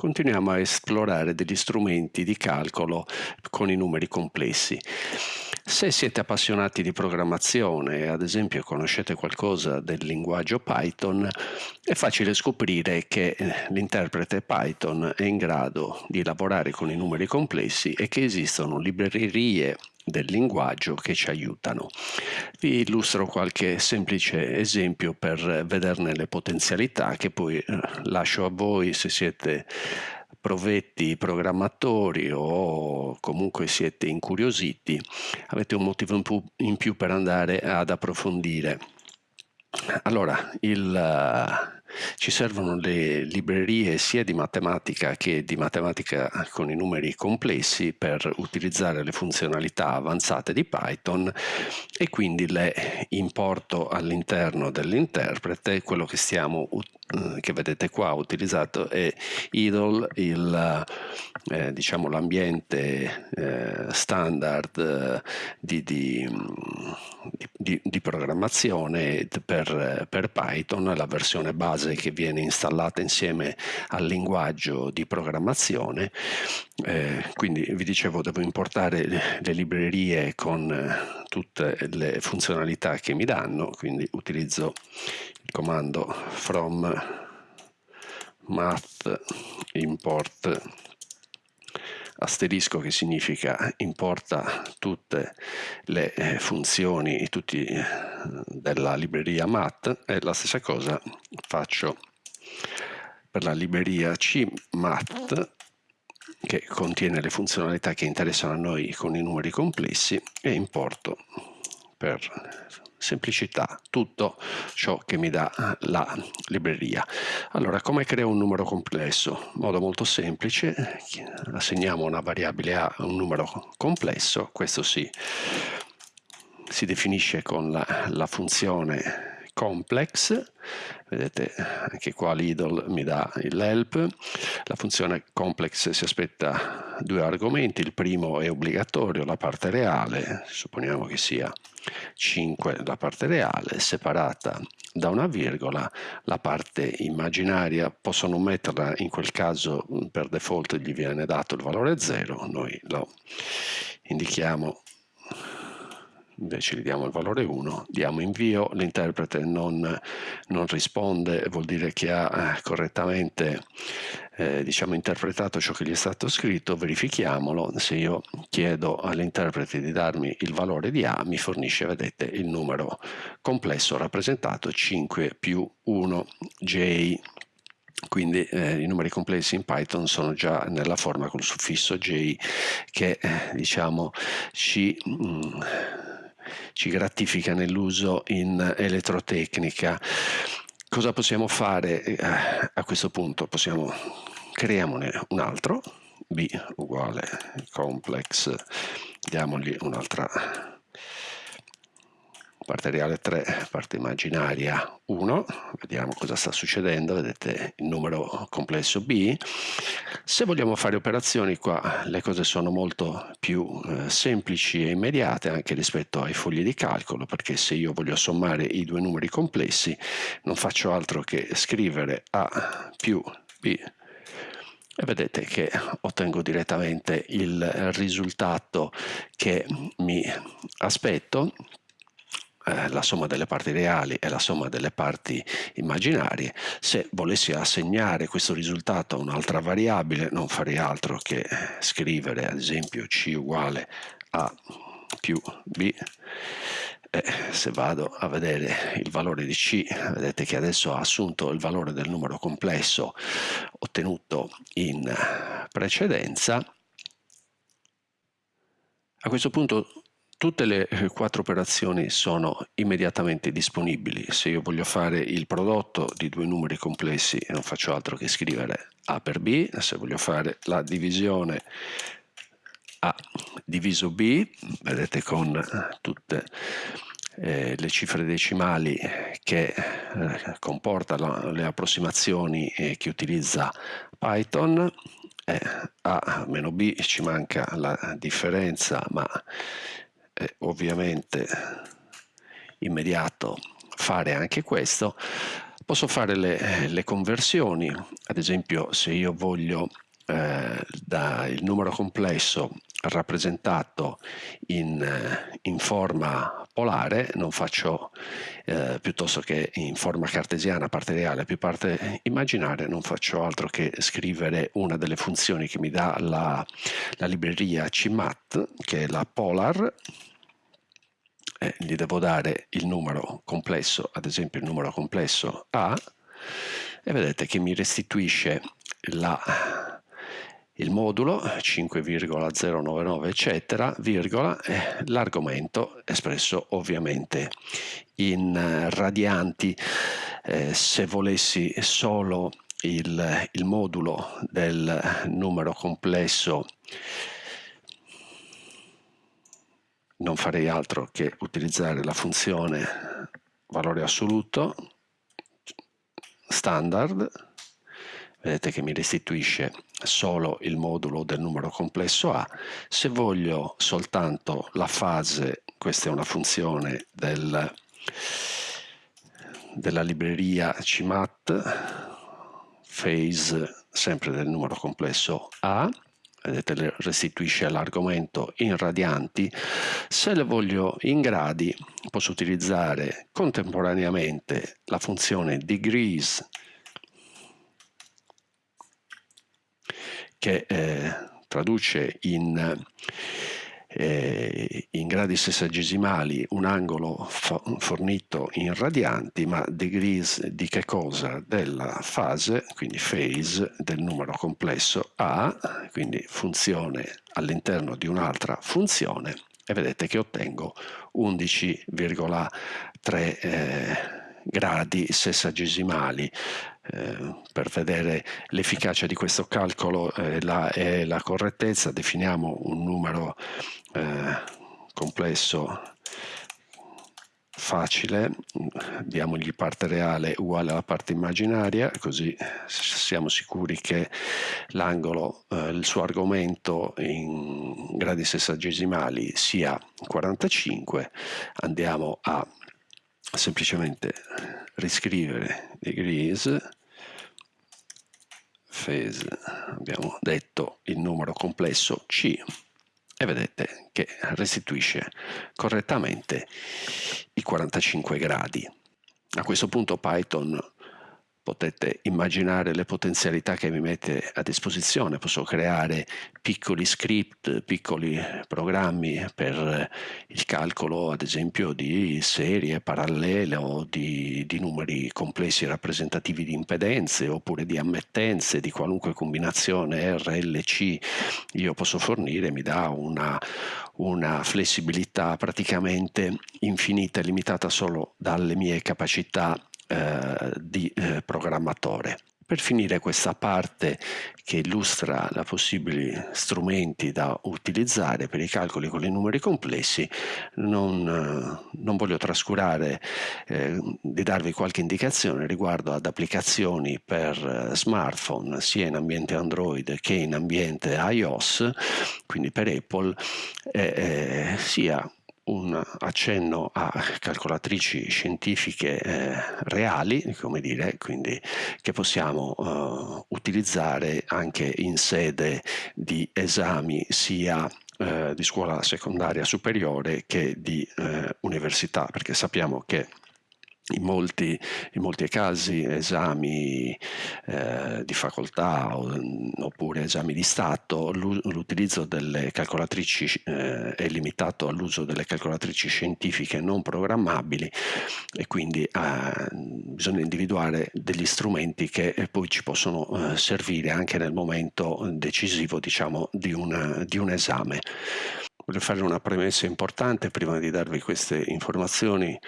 continuiamo a esplorare degli strumenti di calcolo con i numeri complessi. Se siete appassionati di programmazione ad esempio conoscete qualcosa del linguaggio Python, è facile scoprire che eh, l'interprete Python è in grado di lavorare con i numeri complessi e che esistono librerie del linguaggio che ci aiutano. Vi illustro qualche semplice esempio per vederne le potenzialità che poi eh, lascio a voi se siete provetti programmatori o comunque siete incuriositi, avete un motivo in più, in più per andare ad approfondire. Allora, il, ci servono le librerie sia di matematica che di matematica con i numeri complessi per utilizzare le funzionalità avanzate di Python e quindi le importo all'interno dell'interprete. Quello che, stiamo, eh, che vedete qua utilizzato è idle, il, eh, diciamo l'ambiente eh, standard eh, di, di, di, di, programmazione per, per Python, la versione base che viene installata insieme al linguaggio di programmazione. Eh, quindi vi dicevo devo importare le, librerie con eh, tutte le funzionalità che mi danno, quindi utilizzo il comando from math import. Asterisco che significa importa tutte le eh, funzioni tutti, eh, della libreria mat e la stessa cosa faccio per la libreria cmat che contiene le funzionalità che interessano a noi con i numeri complessi e importo per semplicità tutto ciò che mi dà la libreria. Allora, come creo un numero complesso? In modo molto semplice, assegniamo una variabile a un numero complesso, questo si, si definisce con la, la funzione complex, vedete anche qua l'idle mi dà l'help, la funzione complex si aspetta due argomenti, il primo è obbligatorio, la parte reale, supponiamo che sia 5 la parte reale, separata da una virgola, la parte immaginaria posso non metterla, in quel caso per default gli viene dato il valore 0, noi lo indichiamo invece gli diamo il valore 1, diamo invio, l'interprete non, non, risponde, vuol dire che ha eh, correttamente eh, diciamo, interpretato ciò che gli è stato scritto, verifichiamolo, se io chiedo all'interprete di darmi il valore di A, mi fornisce, vedete, il numero complesso rappresentato 5 più 1 J. Quindi eh, i numeri complessi in Python sono già nella forma col suffisso j che eh, diciamo ci mh, mm, ci gratifica nell'uso in elettrotecnica. Cosa possiamo fare eh, a questo punto? Possiamo creiamone un altro, b uguale complex, diamogli un'altra parte reale 3, parte immaginaria 1, vediamo cosa sta succedendo, vedete il numero complesso b. Se vogliamo fare operazioni qua le cose sono molto più eh, semplici e immediate anche rispetto ai fogli di calcolo, perché se io voglio sommare i due numeri complessi non faccio altro che scrivere a più b. E vedete che ottengo direttamente il risultato che mi aspetto eh, la somma delle parti reali e la somma delle parti immaginarie. Se volessi assegnare questo risultato a un'altra variabile non farei altro che scrivere ad esempio c uguale a più b e se vado a vedere il valore di C, vedete che adesso ha assunto il valore del numero complesso ottenuto in precedenza. A questo punto Tutte le eh, quattro operazioni sono immediatamente disponibili. Se io voglio fare il prodotto di due numeri complessi non faccio altro che scrivere A per B, se voglio fare la divisione A diviso B, vedete con eh, tutte eh, le cifre decimali che eh, comporta la, le approssimazioni eh, che utilizza Python, A meno B ci manca la differenza ma è ovviamente immediato fare anche questo. Posso fare le, le conversioni, ad esempio se io voglio eh, da il numero complesso rappresentato in, eh, in forma polare, non faccio eh, piuttosto che in forma cartesiana, parte reale più parte immaginaria, non faccio altro che scrivere una delle funzioni che mi dà la, la libreria CMAT, che è la polar, eh, gli devo dare il numero complesso, ad esempio il numero complesso A, e vedete che mi restituisce la il modulo 5,099 eccetera, virgola, l'argomento espresso ovviamente in eh, radianti. Eh, se volessi solo il, il modulo del numero complesso non farei altro che utilizzare la funzione valore assoluto standard vedete che mi restituisce solo il modulo del numero complesso A. Se voglio soltanto la fase, questa è una funzione del, della libreria CMAT, phase sempre del numero complesso A, vedete restituisce l'argomento in radianti, se le voglio in gradi posso utilizzare contemporaneamente la funzione degrees che eh, traduce in, eh, in, gradi sessagesimali un angolo fornito in radianti, ma degrees di che cosa? Della fase, quindi phase del numero complesso A, quindi funzione all'interno di un'altra funzione, e vedete che ottengo 11,3 eh, gradi sessagesimali eh, per vedere l'efficacia di questo calcolo e la, e la, correttezza. Definiamo un numero eh, complesso facile, diamogli parte reale uguale alla parte immaginaria, così siamo sicuri che l'angolo, eh, il suo argomento in gradi sessagesimali sia 45, andiamo a semplicemente riscrivere degrees phase abbiamo detto il numero complesso C e vedete che restituisce correttamente i 45 gradi. A questo punto Python potete immaginare le potenzialità che mi mette a disposizione, posso creare piccoli script, piccoli programmi per il calcolo ad esempio di serie parallele o di, di numeri complessi rappresentativi di impedenze oppure di ammettenze di qualunque combinazione RLC io posso fornire, mi dà una, una flessibilità praticamente infinita e limitata solo dalle mie capacità eh, di eh, programmatore. Per finire questa parte che illustra i possibili strumenti da utilizzare per i calcoli con i numeri complessi, non, eh, non voglio trascurare eh, di darvi qualche indicazione riguardo ad applicazioni per smartphone sia in ambiente Android che in ambiente iOS, quindi per Apple, eh, sia un accenno a calcolatrici scientifiche eh, reali, come dire, quindi che possiamo eh, utilizzare anche in sede di esami sia eh, di scuola secondaria superiore che di eh, università, perché sappiamo che in molti, in molti, casi esami eh, di facoltà o, oppure esami di Stato l'utilizzo delle calcolatrici eh, è limitato all'uso delle calcolatrici scientifiche non programmabili e quindi eh, bisogna individuare degli strumenti che poi ci possono eh, servire anche nel momento decisivo diciamo, di, un, di un esame. Voglio fare una premessa importante prima di darvi queste informazioni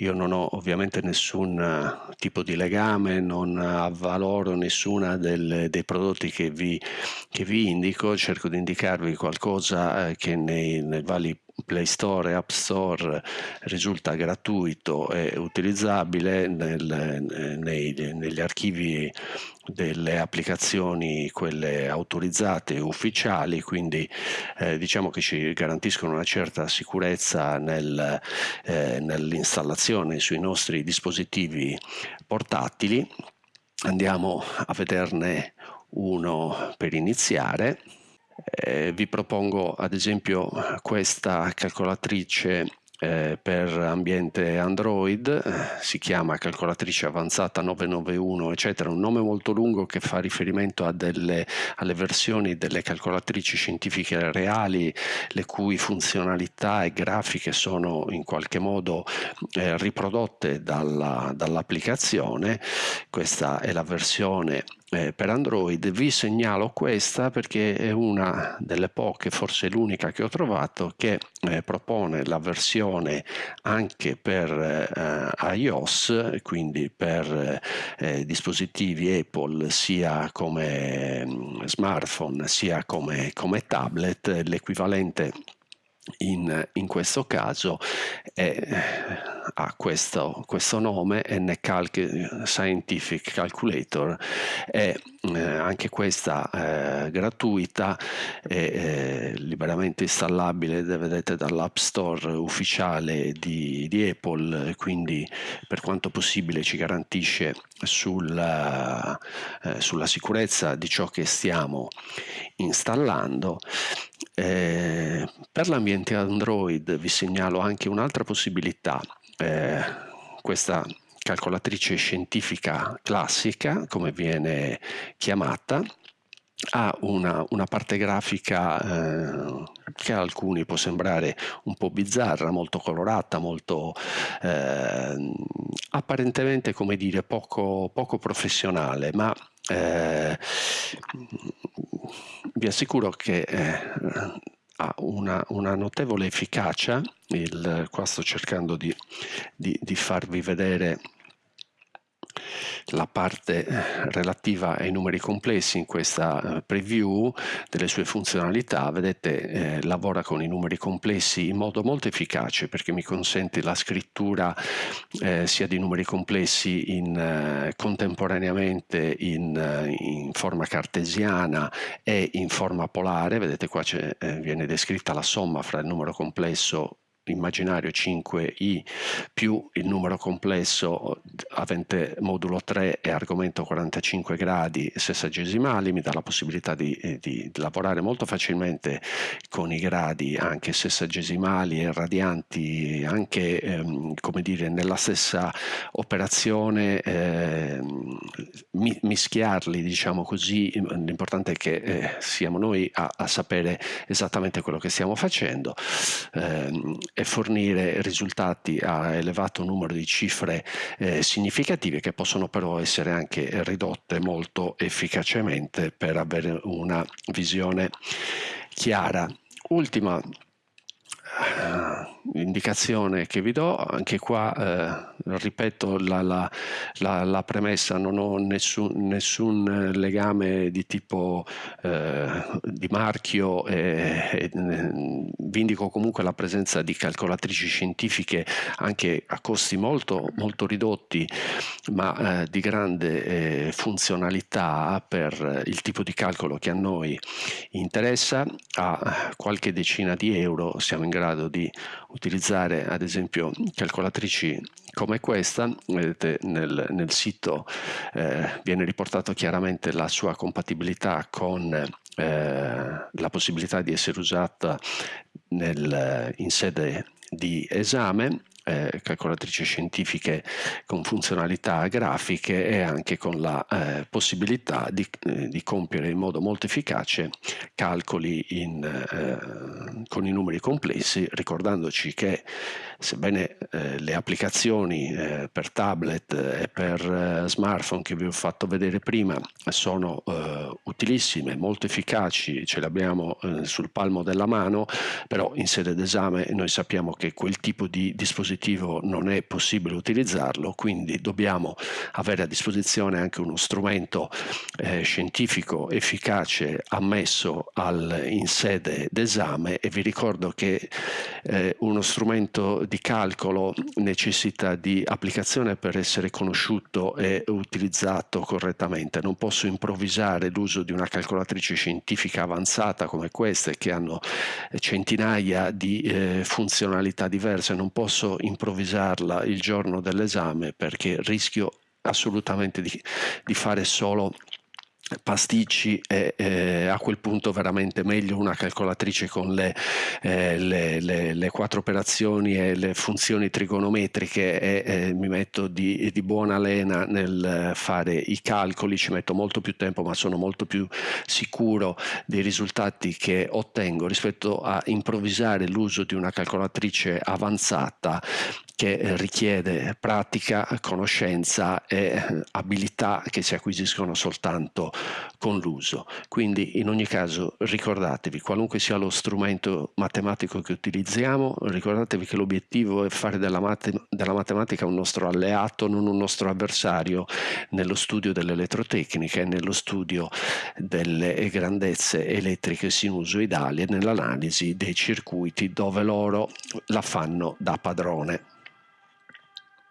io non ho ovviamente nessun eh, tipo di legame, non avvaloro nessuna dei prodotti che vi, che vi, indico, cerco di indicarvi qualcosa eh, che nei, nei vari Play Store e App Store risulta gratuito e utilizzabile nel, nei, negli archivi delle applicazioni quelle autorizzate e ufficiali quindi eh, diciamo che ci garantiscono una certa sicurezza nel, eh, nell'installazione sui nostri dispositivi portatili. Andiamo a vederne uno per iniziare eh, vi propongo ad esempio questa calcolatrice eh, per ambiente Android, si chiama calcolatrice avanzata 991 eccetera, un nome molto lungo che fa riferimento delle, alle versioni delle calcolatrici scientifiche reali le cui funzionalità e grafiche sono in qualche modo eh, riprodotte dalla, dall'applicazione, questa è la versione eh, per Android vi segnalo questa perché è una delle poche, forse l'unica che ho trovato che eh, propone la versione anche per eh, iOS quindi per eh, dispositivi Apple sia come mm, smartphone sia come, come tablet. L'equivalente in, in, questo caso è, ha questo, questo nome NCalc Scientific Calculator. È eh, anche questa eh, gratuita e eh, liberamente installabile vedete dall'app store ufficiale di, di, Apple quindi per quanto possibile ci garantisce sulla, eh, sulla sicurezza di ciò che stiamo installando. Eh, per l'ambiente Android vi segnalo anche un'altra possibilità, eh, questa calcolatrice scientifica classica, come viene chiamata, ha una, una parte grafica eh, che a alcuni può sembrare un po' bizzarra, molto colorata, molto eh, apparentemente come dire poco, poco professionale, ma eh, vi assicuro che eh, ha una, una, notevole efficacia, il, qua sto cercando di, di, di farvi vedere la parte eh, relativa ai numeri complessi in questa eh, preview delle sue funzionalità, vedete eh, lavora con i numeri complessi in modo molto efficace perché mi consente la scrittura eh, sia di numeri complessi in, eh, contemporaneamente in, eh, in, forma cartesiana e in forma polare, vedete qua viene descritta la somma fra il numero complesso immaginario 5i più il numero complesso avente modulo 3 e argomento 45 gradi sessagesimali mi dà la possibilità di, eh, di, lavorare molto facilmente con i gradi anche sessagesimali e radianti anche ehm, come dire nella stessa operazione eh, mischiarli diciamo così. L'importante è che eh, siamo noi a, a, sapere esattamente quello che stiamo facendo. Eh, e fornire risultati a elevato numero di cifre eh, significative che possono però essere anche ridotte molto efficacemente per avere una visione chiara. Ultima uh, indicazione che vi do, anche qua uh, ripeto la, la, la, la, premessa, non ho nessun, nessun legame di tipo eh, di marchio e, e, vi indico comunque la presenza di calcolatrici scientifiche anche a costi molto, molto ridotti ma eh, di grande eh, funzionalità per il tipo di calcolo che a noi interessa. A qualche decina di euro siamo in grado di utilizzare ad esempio calcolatrici come questa, vedete nel, nel sito eh, viene riportato chiaramente la sua compatibilità con eh, la possibilità di essere usata nel, in sede di esame eh, calcolatrici scientifiche con funzionalità grafiche e anche con la eh, possibilità di, eh, di, compiere in modo molto efficace calcoli in, eh, con i numeri complessi, ricordandoci che sebbene eh, le applicazioni per tablet e per smartphone che vi ho fatto vedere prima sono utilissime, molto efficaci, ce le abbiamo sul palmo della mano, però in sede d'esame noi sappiamo che quel tipo di dispositivo dispositivo non è possibile utilizzarlo, quindi dobbiamo avere a disposizione anche uno strumento eh, scientifico efficace ammesso al, in sede d'esame e vi ricordo che eh, uno strumento di calcolo necessita di applicazione per essere conosciuto e utilizzato correttamente. Non posso improvvisare l'uso di una calcolatrice scientifica avanzata come queste che hanno centinaia di eh, funzionalità diverse, non posso improvvisarla il giorno dell'esame perché rischio assolutamente di, di fare solo pasticci e eh, a quel punto veramente meglio una calcolatrice con le, eh, le, le, le, quattro operazioni e le funzioni trigonometriche e eh, mi metto di, di, buona lena nel fare i calcoli, ci metto molto più tempo ma sono molto più sicuro dei risultati che ottengo rispetto a improvvisare l'uso di una calcolatrice avanzata che richiede pratica, conoscenza e abilità che si acquisiscono soltanto con l'uso. Quindi in ogni caso ricordatevi, qualunque sia lo strumento matematico che utilizziamo, ricordatevi che l'obiettivo è fare della, matem della matematica un nostro alleato, non un nostro avversario nello studio dell'elettrotecnica e nello studio delle grandezze elettriche sinusoidali e nell'analisi dei circuiti dove loro la fanno da padrone.